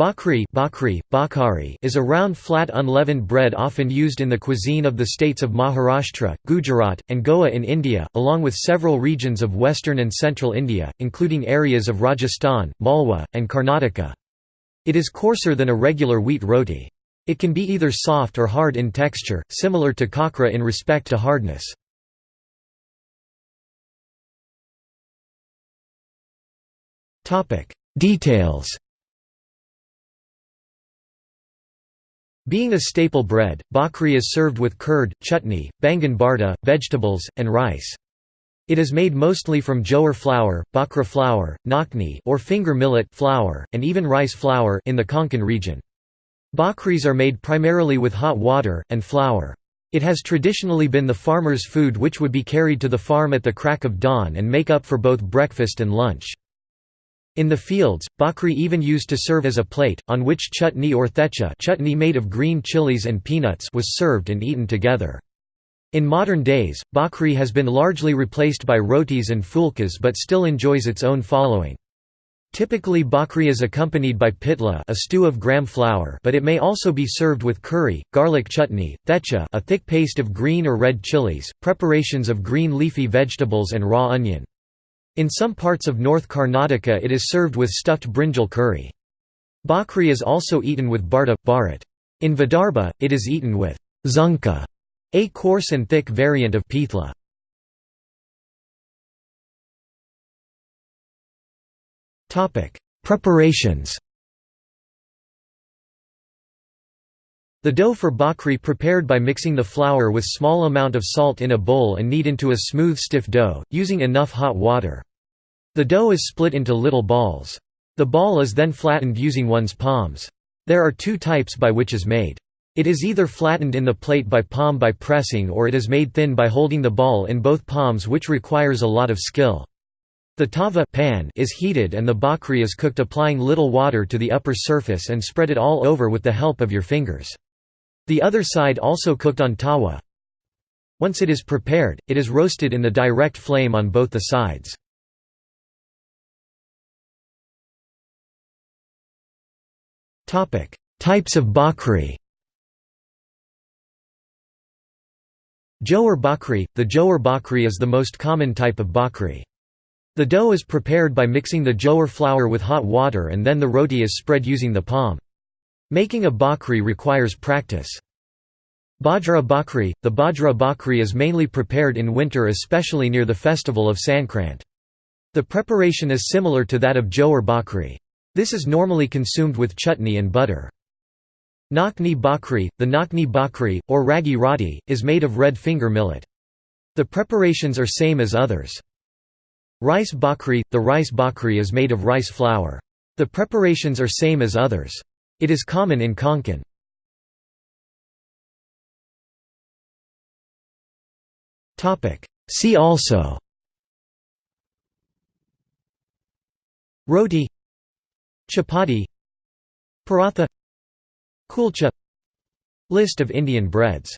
Bhakri, Bhakri, Bhakhari is a round flat unleavened bread often used in the cuisine of the states of Maharashtra, Gujarat, and Goa in India, along with several regions of western and central India, including areas of Rajasthan, Malwa, and Karnataka. It is coarser than a regular wheat roti. It can be either soft or hard in texture, similar to khakra in respect to hardness. Details Being a staple bread, bakri is served with curd, chutney, baingan bharta, vegetables, and rice. It is made mostly from jowar flour, bajra flour, nakhni or finger millet flour, and even rice flour in the Konkan region. Bakris are made primarily with hot water, and flour. It has traditionally been the farmer's food which would be carried to the farm at the crack of dawn and make up for both breakfast and lunch. In the fields, bhakri even used to serve as a plate, on which chutney or thecha chutney made of green chilies and peanuts was served and eaten together. In modern days, bhakri has been largely replaced by rotis and fulkas but still enjoys its own following. Typically bhakri is accompanied by pitla a stew of gram flour but it may also be served with curry, garlic chutney, thecha a thick paste of green or red chilies, preparations of green leafy vegetables and raw onion. In some parts of North Karnataka it is served with stuffed brinjal curry. Bhakri is also eaten with bharta, bharat. In Vidarbha, it is eaten with zunka, a coarse and thick variant of pitla. Preparations The dough for bakri prepared by mixing the flour with small amount of salt in a bowl and knead into a smooth stiff dough, using enough hot water. The dough is split into little balls. The ball is then flattened using one's palms. There are two types by which is made. It is either flattened in the plate by palm by pressing or it is made thin by holding the ball in both palms which requires a lot of skill. The tava pan is heated and the bakri is cooked applying little water to the upper surface and spread it all over with the help of your fingers. The other side also cooked on tawa. Once it is prepared, it is roasted in the direct flame on both the sides. Types of bakri Jowar bakri – The jowar bakri is the most common type of bakri. The dough is prepared by mixing the jowar flour with hot water and then the roti is spread using the palm. Making a bhakri requires practice. Bajra bhakri – The bajra bhakri is mainly prepared in winter especially near the festival of Sankrant. The preparation is similar to that of jowar bhakri. This is normally consumed with chutney and butter. Nakhni bhakri – The nakhni bhakri, or ragi roti, is made of red finger millet. The preparations are same as others. Rice bhakri – The rice bhakri is made of rice flour. The preparations are same as others. It is common in Konkan. See also. Roti. Chapati. Paratha. Kulcha. List of Indian breads